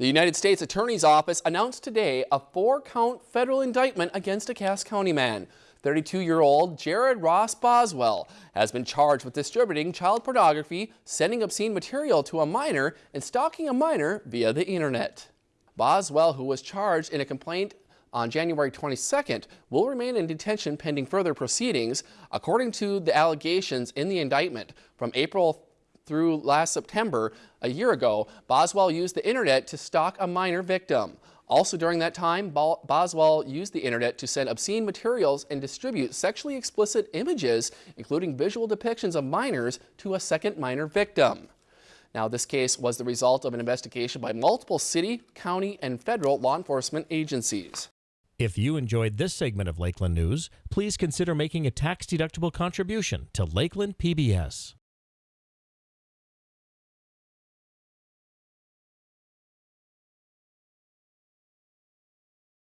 The United States Attorney's Office announced today a four-count federal indictment against a Cass County man. 32-year-old Jared Ross Boswell has been charged with distributing child pornography, sending obscene material to a minor, and stalking a minor via the internet. Boswell, who was charged in a complaint on January 22nd, will remain in detention pending further proceedings, according to the allegations in the indictment. From April through last September, a year ago, Boswell used the internet to stalk a minor victim. Also during that time, Boswell used the internet to send obscene materials and distribute sexually explicit images, including visual depictions of minors, to a second minor victim. Now, this case was the result of an investigation by multiple city, county, and federal law enforcement agencies. If you enjoyed this segment of Lakeland News, please consider making a tax-deductible contribution to Lakeland PBS.